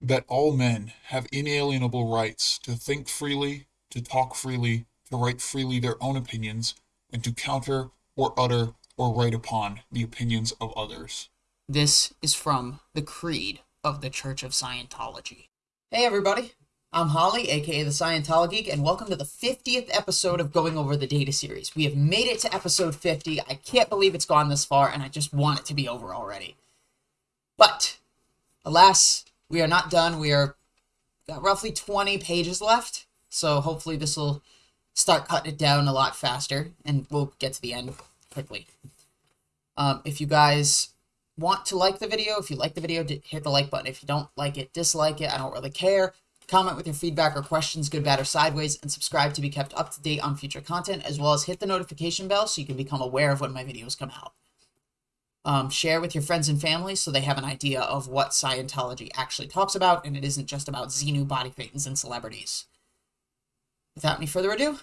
that all men have inalienable rights to think freely, to talk freely, to write freely their own opinions, and to counter or utter or write upon the opinions of others. This is from the Creed of the Church of Scientology. Hey, everybody. I'm Holly, aka the Scientology Geek, and welcome to the 50th episode of Going Over the Data series. We have made it to episode 50. I can't believe it's gone this far, and I just want it to be over already. But, alas, we are not done. We are got roughly 20 pages left, so hopefully this will start cutting it down a lot faster, and we'll get to the end quickly. Um, if you guys want to like the video, if you like the video, hit the like button. If you don't like it, dislike it. I don't really care. Comment with your feedback or questions, good, bad, or sideways, and subscribe to be kept up to date on future content, as well as hit the notification bell so you can become aware of when my videos come out. Um, share with your friends and family so they have an idea of what Scientology actually talks about, and it isn't just about Xenu body thetans and celebrities. Without any further ado,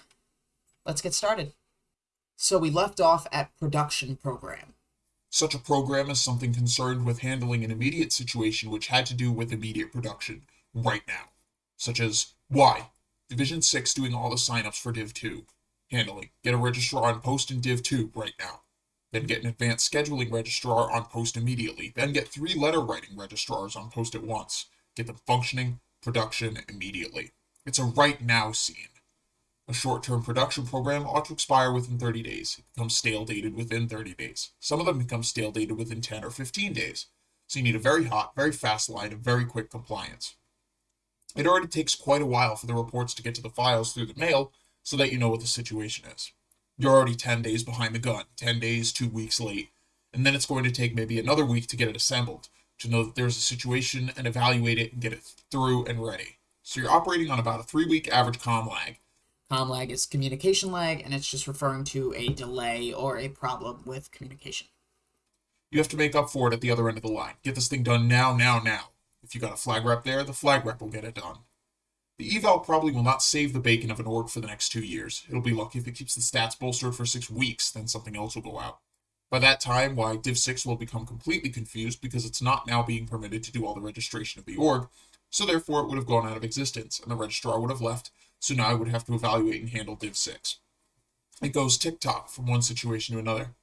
let's get started. So we left off at production program. Such a program is something concerned with handling an immediate situation which had to do with immediate production, right now such as why Division 6 doing all the signups for Div 2. Handling, get a registrar on post in Div 2 right now. Then get an advanced scheduling registrar on post immediately. Then get three letter writing registrars on post at once. Get them functioning, production immediately. It's a right now scene. A short-term production program ought to expire within 30 days. It becomes stale dated within 30 days. Some of them become stale dated within 10 or 15 days. So you need a very hot, very fast line of very quick compliance. It already takes quite a while for the reports to get to the files through the mail so that you know what the situation is. You're already 10 days behind the gun, 10 days, two weeks late, and then it's going to take maybe another week to get it assembled, to know that there's a situation and evaluate it and get it through and ready. So you're operating on about a three week average com lag. Com lag is communication lag, and it's just referring to a delay or a problem with communication. You have to make up for it at the other end of the line. Get this thing done now, now, now. If you got a flag rep there, the flag rep will get it done. The eval probably will not save the bacon of an org for the next two years. It'll be lucky if it keeps the stats bolstered for six weeks, then something else will go out. By that time, why Div 6 will become completely confused because it's not now being permitted to do all the registration of the org, so therefore it would have gone out of existence, and the registrar would have left, so now I would have to evaluate and handle Div 6. It goes tick-tock from one situation to another.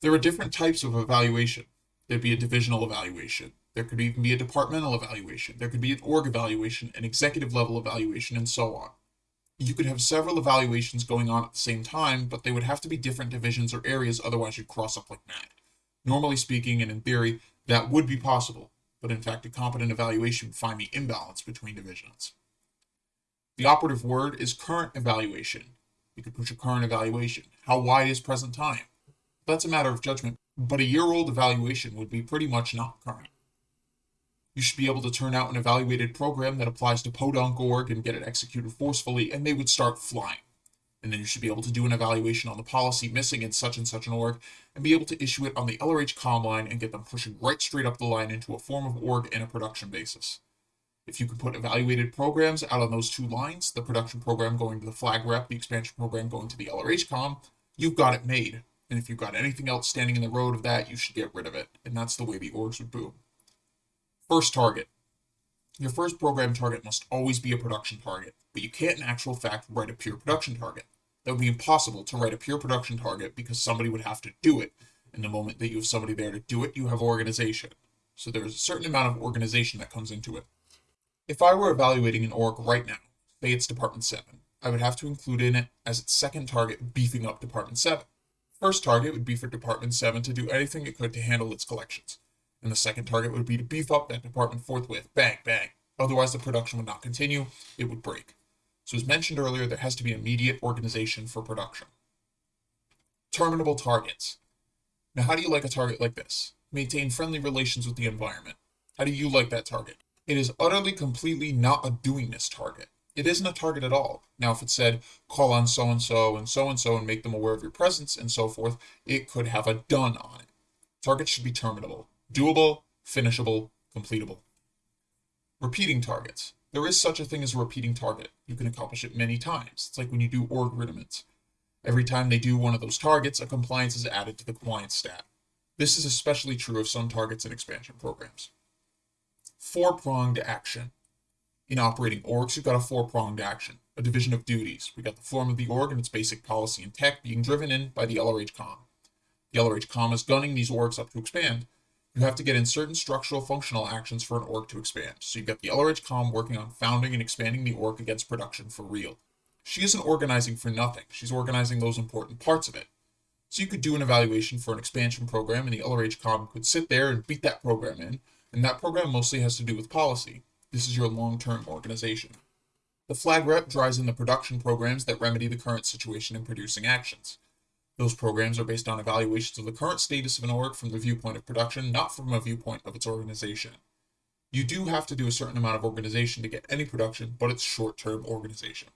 There are different types of evaluation. There'd be a divisional evaluation, there could even be a departmental evaluation. There could be an org evaluation, an executive level evaluation, and so on. You could have several evaluations going on at the same time, but they would have to be different divisions or areas, otherwise you'd cross up like mad. Normally speaking, and in theory, that would be possible, but in fact a competent evaluation would find the imbalance between divisions. The operative word is current evaluation. You could push a current evaluation. How wide is present time? That's a matter of judgment, but a year-old evaluation would be pretty much not current. You should be able to turn out an evaluated program that applies to Podunk org and get it executed forcefully, and they would start flying. And then you should be able to do an evaluation on the policy missing in such and such an org, and be able to issue it on the LRH com line and get them pushing right straight up the line into a form of org and a production basis. If you can put evaluated programs out on those two lines, the production program going to the flag rep, the expansion program going to the LRH com, you've got it made. And if you've got anything else standing in the road of that, you should get rid of it. And that's the way the orgs would boom. First target. Your first program target must always be a production target, but you can't in actual fact write a pure production target. That would be impossible to write a pure production target because somebody would have to do it. And the moment that you have somebody there to do it, you have organization. So there's a certain amount of organization that comes into it. If I were evaluating an org right now, say it's Department 7, I would have to include in it as its second target beefing up Department 7. First target would be for Department 7 to do anything it could to handle its collections and the second target would be to beef up that department forthwith. Bang, bang. Otherwise, the production would not continue, it would break. So as mentioned earlier, there has to be immediate organization for production. Terminable targets. Now, how do you like a target like this? Maintain friendly relations with the environment. How do you like that target? It is utterly, completely not a doingness target. It isn't a target at all. Now, if it said, call on so-and-so and so-and-so and make them aware of your presence and so forth, it could have a done on it. Targets should be terminable doable, finishable, completable. Repeating targets. There is such a thing as a repeating target. You can accomplish it many times. It's like when you do org rudiments. Every time they do one of those targets, a compliance is added to the compliance stat. This is especially true of some targets in expansion programs. four pronged action. In operating orgs, you've got a four pronged action, a division of duties. We got the form of the org and its basic policy and tech being driven in by the LRH com. The LRH com is gunning these orgs up to expand. You have to get in certain structural functional actions for an org to expand. So you've got the LRH com working on founding and expanding the org against production for real. She isn't organizing for nothing, she's organizing those important parts of it. So you could do an evaluation for an expansion program, and the LRH com could sit there and beat that program in, and that program mostly has to do with policy. This is your long term organization. The flag rep drives in the production programs that remedy the current situation in producing actions. Those programs are based on evaluations of the current status of an org from the viewpoint of production, not from a viewpoint of its organization. You do have to do a certain amount of organization to get any production, but it's short term organization.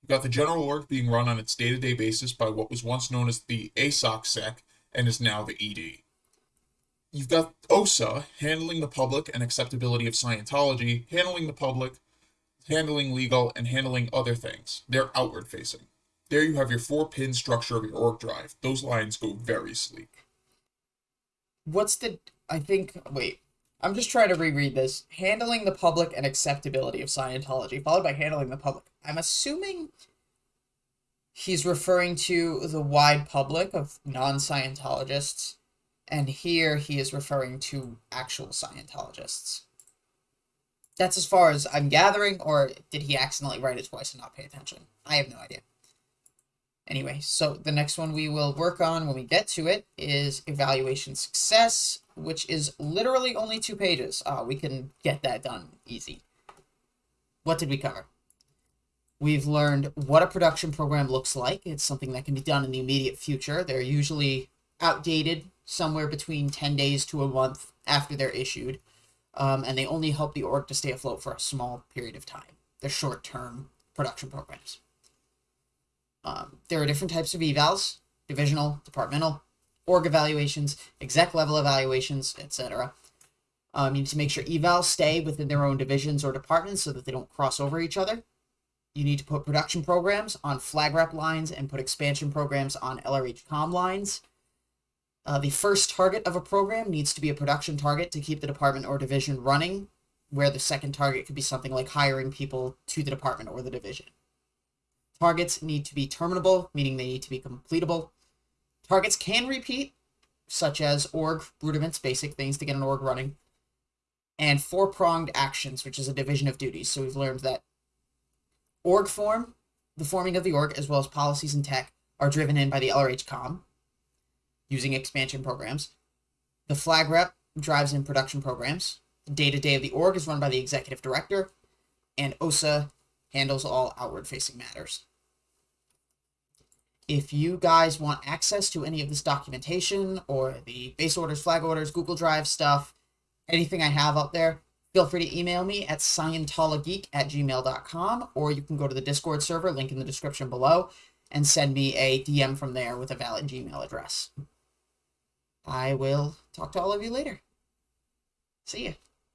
You've got the general org being run on its day to day basis by what was once known as the Assoc Sec and is now the ED. You've got OSA handling the public and acceptability of Scientology, handling the public, handling legal, and handling other things. They're outward facing. There you have your four pin structure of your org drive. Those lines go very sleek. What's the. I think. Wait. I'm just trying to reread this. Handling the public and acceptability of Scientology, followed by handling the public. I'm assuming he's referring to the wide public of non Scientologists, and here he is referring to actual Scientologists. That's as far as I'm gathering, or did he accidentally write it twice and not pay attention? I have no idea. Anyway, so the next one we will work on when we get to it is evaluation success, which is literally only two pages. Uh, we can get that done easy. What did we cover? We've learned what a production program looks like. It's something that can be done in the immediate future. They're usually outdated somewhere between 10 days to a month after they're issued, um, and they only help the org to stay afloat for a small period of time. They're short term production programs. Um, there are different types of evals divisional, departmental, org evaluations, exec level evaluations, etc. Um, you need to make sure evals stay within their own divisions or departments so that they don't cross over each other. You need to put production programs on flag rep lines and put expansion programs on LRH com lines. Uh, the first target of a program needs to be a production target to keep the department or division running, where the second target could be something like hiring people to the department or the division. Targets need to be terminable, meaning they need to be completable. Targets can repeat, such as org rudiments, basic things to get an org running, and four pronged actions, which is a division of duties. So we've learned that org form, the forming of the org, as well as policies and tech, are driven in by the LRH com using expansion programs. The flag rep drives in production programs. The day to day of the org is run by the executive director, and OSA handles all outward facing matters. If you guys want access to any of this documentation or the base orders, flag orders, Google Drive stuff, anything I have up there, feel free to email me at scientologeek at gmail.com or you can go to the Discord server, link in the description below, and send me a DM from there with a valid Gmail address. I will talk to all of you later. See ya.